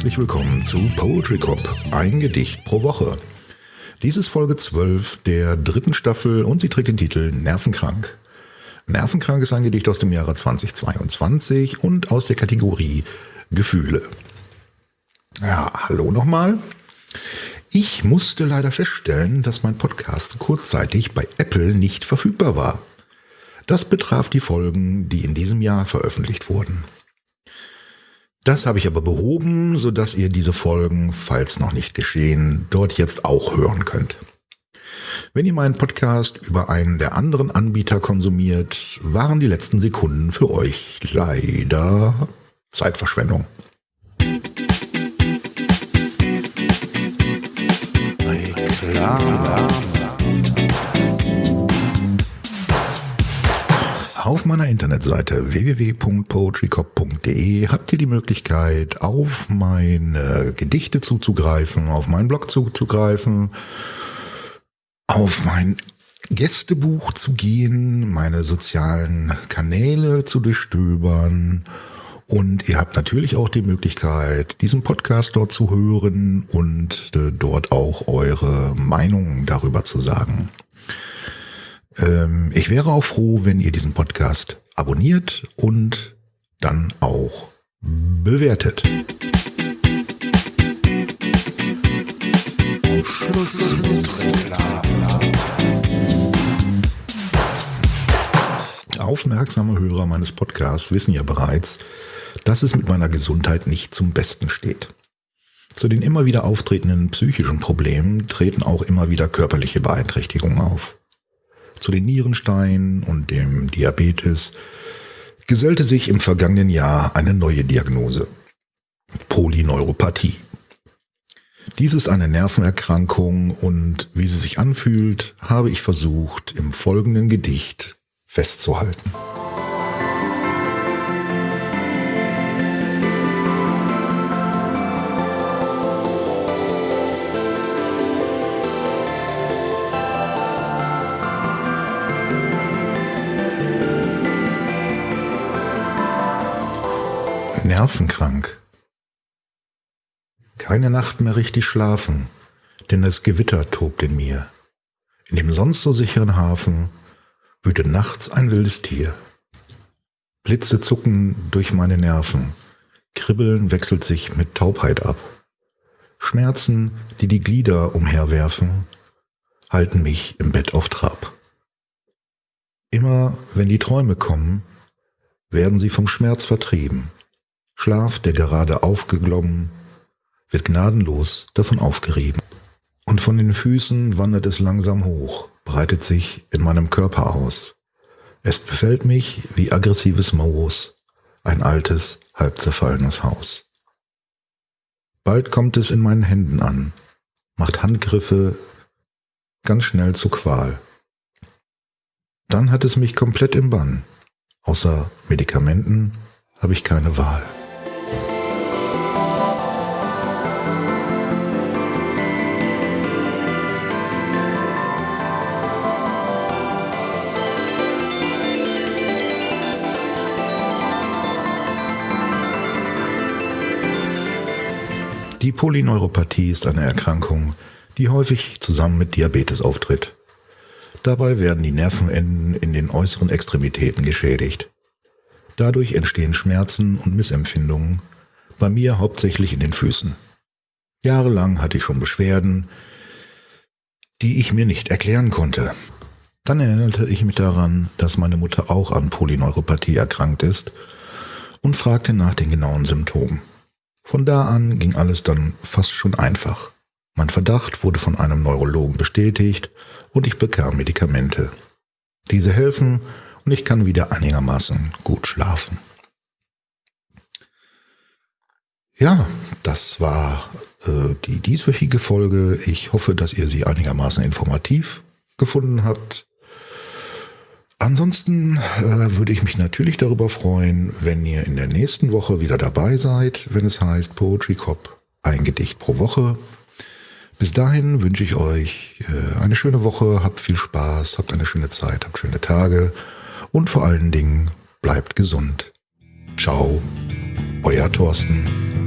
herzlich willkommen zu Poetry Cop, ein Gedicht pro Woche. Dies ist Folge 12 der dritten Staffel und sie trägt den Titel Nervenkrank. Nervenkrank ist ein Gedicht aus dem Jahre 2022 und aus der Kategorie Gefühle. Ja, hallo nochmal. Ich musste leider feststellen, dass mein Podcast kurzzeitig bei Apple nicht verfügbar war. Das betraf die Folgen, die in diesem Jahr veröffentlicht wurden. Das habe ich aber behoben, sodass ihr diese Folgen, falls noch nicht geschehen, dort jetzt auch hören könnt. Wenn ihr meinen Podcast über einen der anderen Anbieter konsumiert, waren die letzten Sekunden für euch leider Zeitverschwendung. Auf meiner Internetseite www.poetrycop.de habt ihr die Möglichkeit, auf meine Gedichte zuzugreifen, auf meinen Blog zuzugreifen, auf mein Gästebuch zu gehen, meine sozialen Kanäle zu durchstöbern und ihr habt natürlich auch die Möglichkeit, diesen Podcast dort zu hören und äh, dort auch eure Meinung darüber zu sagen. Ähm, ich wäre auch froh, wenn ihr diesen Podcast abonniert und dann auch bewertet. Aufmerksame Hörer meines Podcasts wissen ja bereits, dass es mit meiner Gesundheit nicht zum Besten steht. Zu den immer wieder auftretenden psychischen Problemen treten auch immer wieder körperliche Beeinträchtigungen auf zu den Nierensteinen und dem Diabetes gesellte sich im vergangenen Jahr eine neue Diagnose. Polyneuropathie. Dies ist eine Nervenerkrankung und wie sie sich anfühlt, habe ich versucht, im folgenden Gedicht festzuhalten. Nervenkrank. Keine Nacht mehr richtig schlafen, denn das Gewitter tobt in mir. In dem sonst so sicheren Hafen wütet nachts ein wildes Tier. Blitze zucken durch meine Nerven, Kribbeln wechselt sich mit Taubheit ab. Schmerzen, die die Glieder umherwerfen, halten mich im Bett auf Trab. Immer wenn die Träume kommen, werden sie vom Schmerz vertrieben. Schlaf, der gerade aufgeglommen, wird gnadenlos davon aufgerieben. Und von den Füßen wandert es langsam hoch, breitet sich in meinem Körper aus. Es befällt mich wie aggressives Moos, ein altes, halb zerfallenes Haus. Bald kommt es in meinen Händen an, macht Handgriffe ganz schnell zu Qual. Dann hat es mich komplett im Bann. Außer Medikamenten habe ich keine Wahl. Die Polyneuropathie ist eine Erkrankung, die häufig zusammen mit Diabetes auftritt. Dabei werden die Nervenenden in den äußeren Extremitäten geschädigt. Dadurch entstehen Schmerzen und Missempfindungen, bei mir hauptsächlich in den Füßen. Jahrelang hatte ich schon Beschwerden, die ich mir nicht erklären konnte. Dann erinnerte ich mich daran, dass meine Mutter auch an Polyneuropathie erkrankt ist und fragte nach den genauen Symptomen. Von da an ging alles dann fast schon einfach. Mein Verdacht wurde von einem Neurologen bestätigt und ich bekam Medikamente. Diese helfen und ich kann wieder einigermaßen gut schlafen. Ja, das war äh, die dieswöchige Folge. Ich hoffe, dass ihr sie einigermaßen informativ gefunden habt. Ansonsten äh, würde ich mich natürlich darüber freuen, wenn ihr in der nächsten Woche wieder dabei seid, wenn es heißt Poetry Cop, ein Gedicht pro Woche. Bis dahin wünsche ich euch äh, eine schöne Woche, habt viel Spaß, habt eine schöne Zeit, habt schöne Tage und vor allen Dingen bleibt gesund. Ciao, euer Thorsten.